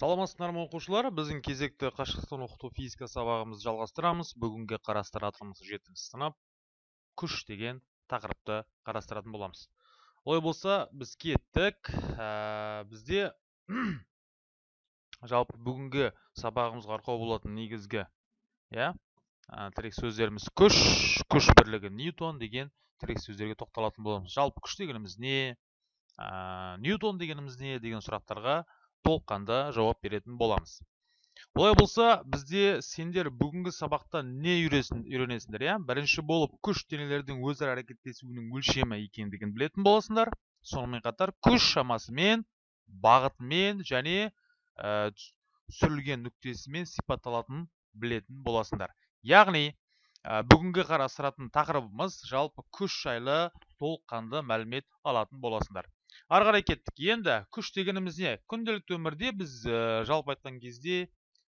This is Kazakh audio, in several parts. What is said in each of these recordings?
саламатсыздар ма оқушылар? Біздің кезекті қашықтықтан оқыту физика сабағымызды жалғастырамыз. Бүгінгі қарастыратынымыз жетінші сынып. Күш деген тақырыпты қарастыратын боламыз. Олай болса біз кеттік. Ә, бізде жалпы бүгінгі сабағымызға арқау болатын негізгі иә тірек сөздеріміз күш күш бірлігі ньютон деген тірек сөздерге тоқталатын боламыз. Жалпы күш дегеніміз не? Ә, ньютон дегеніміз не? Деген сұрақтарға толыққанды жауап беретін боламыз. Олай болса бізде сендер бүгінгі сабақта не үйренесіңдер иә? Бірінші болып күш денелердің өзара әрекеттесуінің өлшемі екендігін білетін боласыңдар. Сонымен қатар күш шамасымен бағытымен және ә, түсірілген нүктесімен сипатталатынын білетін боласыңдар. Яғни ә, бүгінгі қарастыратын тақырыбымыз жалпы күш жайлы толыққанды мәлімет алатын боласыңдар. Ары қарай кеттік. Енді күш дегеніміз не? Күнделікті өмірде біз ә, жалпы айтқан кезде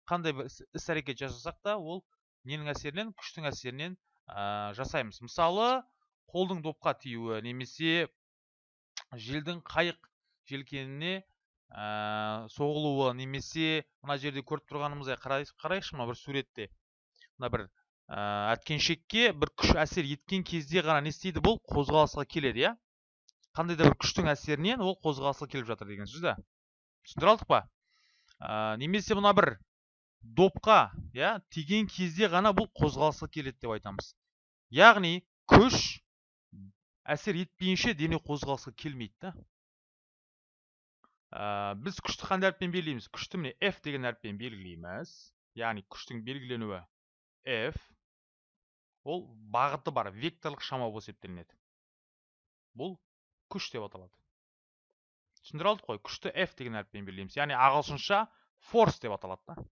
қандай бір іс әрекет жасасақ та ол ненің әсерінен? Күштің әсерінен ә, жасаймыз. Мысалы қолдың допқа тиюі немесе желдің қайық желкеніне ә, соғылуы немесе мына жерде көріп тұрғанымыздай қарайықшы мына бір суретте. Мына бір әткеншекке бір күш әсер еткен кезде ғана не істейді? Бұл қозғалысқа келеді иә? Қандай да бір күштің әсерінен ол қозғалысқа келіп жатыр деген сөз да. Түсіндіре алдық па? Ә, немесе мына бір допқа иә тиген кезде ғана бұл қозғалысқа келеді деп айтамыз. Яғни күш әсер етпейінше дене қозғалысқа келмейді да. Ә, біз күшті қандай әріппен белгілейміз? Күшті міне f деген әріппен белгілейміз. Яғни күштің белгіленуі f ол бағыты бар векторлық шама болып есептелінеді. Бұл күш деп аталады. Түсіндіре алдық қой күшті f деген әріппен белгілейміз. Яғни ағылшынша форс деп аталады да.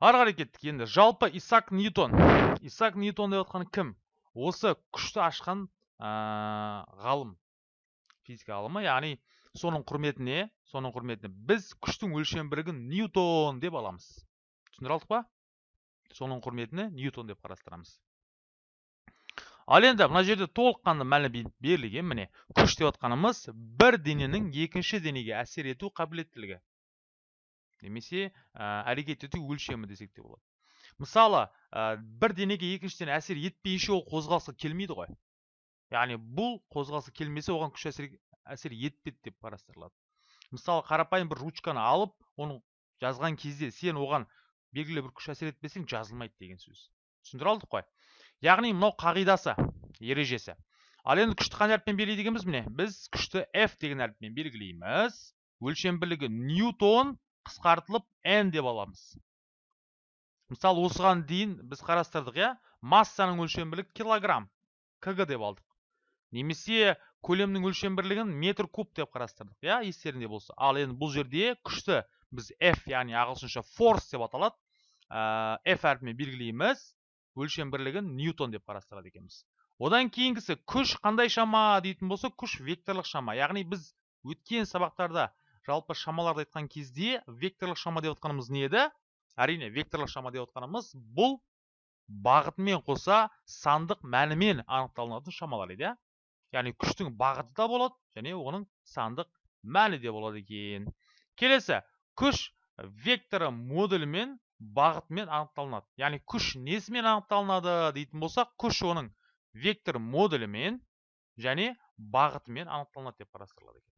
Ары қарай кеттік енді. Жалпы исаак ньютон. Исаак ньютон деп жатқан кім? Осы күшті ашқан ғалым. Физика ғалымы. Яғни соның құрметіне соның құрметіне біз күштің өлшем бірігін ньютон деп аламыз. Түсіндіре алдық па? Соның құрметіне ньютон деп қарастырамыз. Ал енді мына жерде толыққанды мәлімет берілген міне күш деп отқанымыз бір дененің екінші денеге әсер ету қабілеттілігі. Немесе ә, әрекет ету өлшемі десек те болады. Мысалы бір денеге екінші дене әсер етпейінше ол қозғалысқа келмейді ғой. Яғни бұл қозғалысқа келмесе оған күш әсер, әсер етпеді деп қарастырылады. Мысалы қарапайым бір ручканы алып оны жазған кезде сен оған белгілі бір күш әсер етпесең жазылмайды деген сөз. Түсіндіре алдық қой. Яғни мынау қағидасы ережесі. Ал енді күшті қандай әріппен белгілейді екенбіз міне. Біз күшті f деген әріппен белгілейміз. Өлшем бірлігі ньютон қысқартылып n деп аламыз. Мысалы осыған дейін біз қарастырдық иә? Массаның өлшем бірлігі килограмм кг деп алдық. Немесе көлемнің өлшем бірлігін метр куб деп қарастырдық иә? Естеріңде болса. Ал енді бұл жерде күшті біз f яғни ағылшынша force деп аталады. Ә, f әрпімен белгілейміз. Өлшем бірлігін ньютон деп қарастырады екенбіз. Одан кейінгісі күш қандай шама дейтін болса күш векторлық шама. Яғни біз өткен сабақтарда жалпы шамаларды айтқан кезде векторлық шама деп отқанымыз не еді? Әрине векторлық шама деп отқанымыз бұл бағытымен қоса сандық мәнімен анықталынатын шамалар еді иә. Яғни күштің бағыты да болады және оның сандық мәні де болады екен. Келесі күш векторы модулімен бағытымен анықталынады. яғни күш несімен анықталынады дейтін болсақ күш оның вектор модулімен және бағытымен анықталынады деп қарастырылады екен.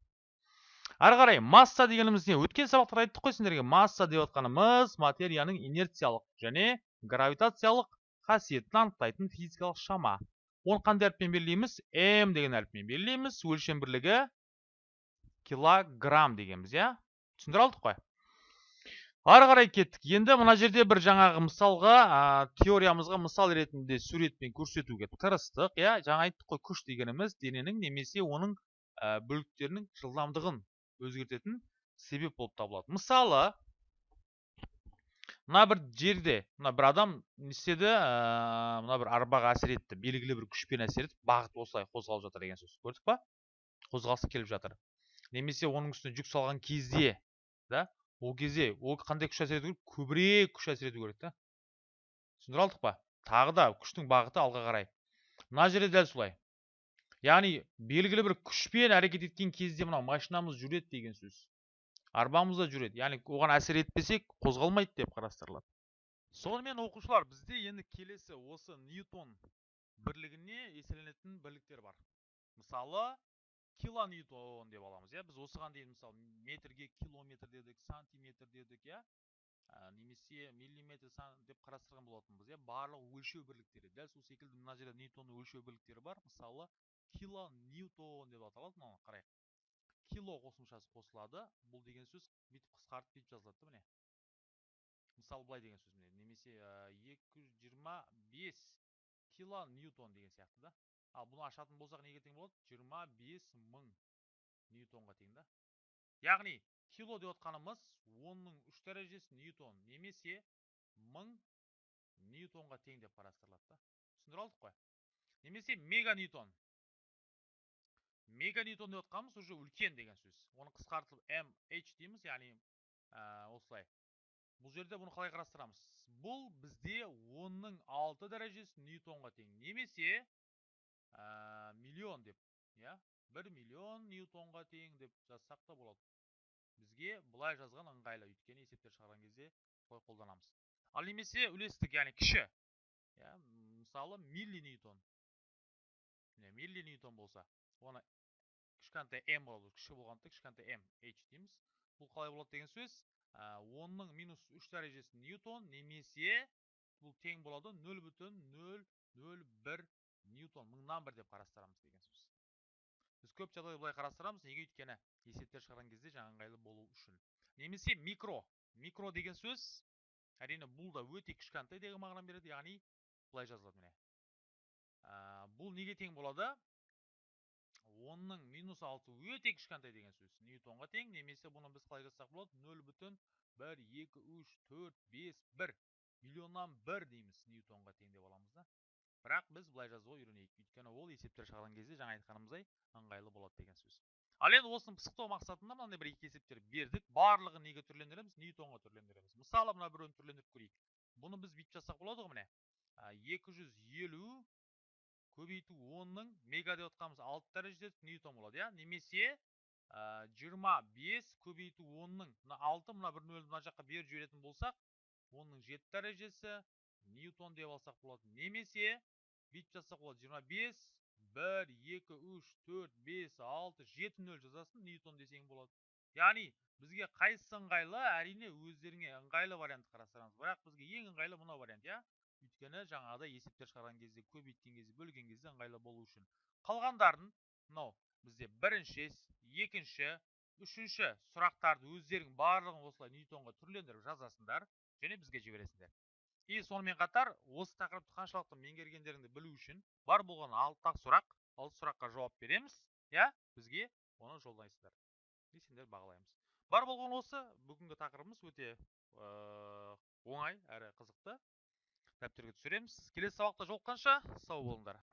ары қарай масса дегеніміз не? өткен сабақтарда айттық қой сендерге. масса деп отқанымыз материяның инерциялық және гравитациялық қасиетін анықтайтын физикалық шама. оны қандай әріппен белгілейміз? м деген әріппен белгілейміз. өлшем бірлігі килограмм дегенбіз иә? түсіндіре алдық қой. Ары қарай кеттік. Енді мына жерде бір жаңағы мысалға теориямызға мысал ретінде суретпен көрсетуге тырыстық. Иә жаңа айттық қой күш дегеніміз дененің немесе оның ә, бөліктерінің жылдамдығын өзгертетін себеп болып табылады. Мысалы мына бір жерде мына бір адам не істеді? Мына бір арбаға әсер етті. Белгілі бір күшпен әсер етіп бағыт осылай қозғалып жатыр деген сөз көрдік па? Қозғалысы келіп жатыр. Немесе оның үстіне жүк салған кезде да? Ол кезде ол қандай күш әсер ету керек көбірек күш әсер ету керек та. Түсіндіре алдық па? Тағы да күштің бағыты алға қарай. Мына жерде дәл солай. Яғни белгілі бір күшпен әрекет еткен кезде мынау машинамыз жүреді деген сөз. Арбамызда жүреді. Яғни оған әсер етпесек қозғалмайды деп қарастырылады. Сонымен оқушылар бізде енді келесі осы ньютон бірлігіне еселенетін бірліктер бар. Мысалы килоньютон деп аламыз иә. Біз осыған дейін мысалы метрге километр дедік сантиметр дедік иә. Немесе миллиметр сан деп қарастырған болатынбыз иә. Барлық өлшеу бірліктері. Дәл сол секілді мына жерде ньютонның өлшеу бірліктері бар. Мысалы килоньютон деп аталады. Мынаны қарайық. Кило қосымшасы қосылады. Бұл деген сөз бүйтіп қысқартып бүйтіп жазылады да міне. Мысалы былай деген сөз міне. Немесе екі жүз жиырма бес кило ньютон деген сияқты да. Ал бұны ашатын болсақ неге тең болады? Жиырма бес мың ньютонға тең да. Яғни кило деп отқанымыз онның үш дәрежесі ньютон немесе мың ньютонға тең деп қарастырылады да. Түсіндіре алдық қой. Немесе мега ньютон. Мега ньютон деп отқанымыз уже үлкен деген сөз. Оны қысқартылып mh дейміз яғни осылай. Бұл жерде бұны қалай қарастырамыз? Бұл бізде онның алты дәрежесі ньютонға тең. Немесе миллион деп иә? Бір миллион ньютонға тең деп жазсақ та болады. Бізге былай жазған ыңғайлы өйткені есептер шығарған кезде солай қолданамыз. Ал немесе үлестік яғни кіші иә? Мысалы милли ньютон. Милли ньютон болса оны кішкентай м болады. Кіші болғандықтан кішкентай м h дейміз. Бұл қалай болады деген сөз онның минус үш дәрежесі ньютон немесе бұл тең болады. Нөл бүтін нөл нөл бір ньютон мыңнан бір деп қарастырамыз деген сөз. Біз көп жағдайда былай қарастырамыз неге өйткені есептер шығарған кезде жаңа ыңғайлы болу үшін. Немесе микро микро деген сөз әрине бұл да өте кішкентай деген мағынаны береді яғни былай жазылады міне. Бұл неге тең болады? Онның минус алты өте кішкентай деген сөз. Ньютонға тең немесе бұны біз қалай жазсақ болады? Нөл бүтін бір екі үш төрт бес бір. Миллионнан бір дейміз ньютонға тең деп аламыз да. Бірақ біз былай жазуға үйренейік. Өйткені ол есептер шығарған кезде жаңа айтқанымыздай ыңғайлы болады деген сөз. Ал енді осыны пысықтау мақсатында мынандай бір екі есептер бердік. Барлығын неге түрлендіреміз? Ньютонға түрлендіреміз. Мысалы мына біреуін түрлендіріп көрейік. Бұны біз бүйтіп жазсақ болады ғой міне? Екі жүз елу көбейту онның мега деп отқанымыз алты дәрежесі ньютон болады иә? Немесе жиырма бес көбейту онның мына алты мына бір нөлді мына жаққа беріп жіберетін болсақ онның жеті дәрежесі ньютон деп алсақ болады. Немесе бүйтіп жазсақ болады жиырма бес бір екі үш төрт бес алты жеті нөл жазасың ньютон десең болады. Яғни бізге қайсысы ыңғайлы әрине өздеріңе ыңғайлы вариантты қарастырыңыз бірақ бізге ең ыңғайлы мынау вариант иә? Өйткені жаңағыдай есептер шығарған кезде көбейткен кезде бөлген кезде ыңғайлы болу үшін. Қалғандарын мынау бізде бірінші екінші үшінші сұрақтарды өздерің барлығын осылай ньютонға түрлендіріп жазасыңдар және бізге жібересіңдер. И сонымен қатар осы тақырыпты қаншалықты меңгергендеріңді білу үшін бар болған алты сұрақ алты сұраққа жауап береміз иә? Бізге оны жолдайсыздар. И сендер бағалаймыз. Бар болған осы. Бүгінгі тақырыбымыз өте оңай әрі қызықты. Дәптерге түсіреміз. Келесі сабақта жолыққанша. Сау болыңдар.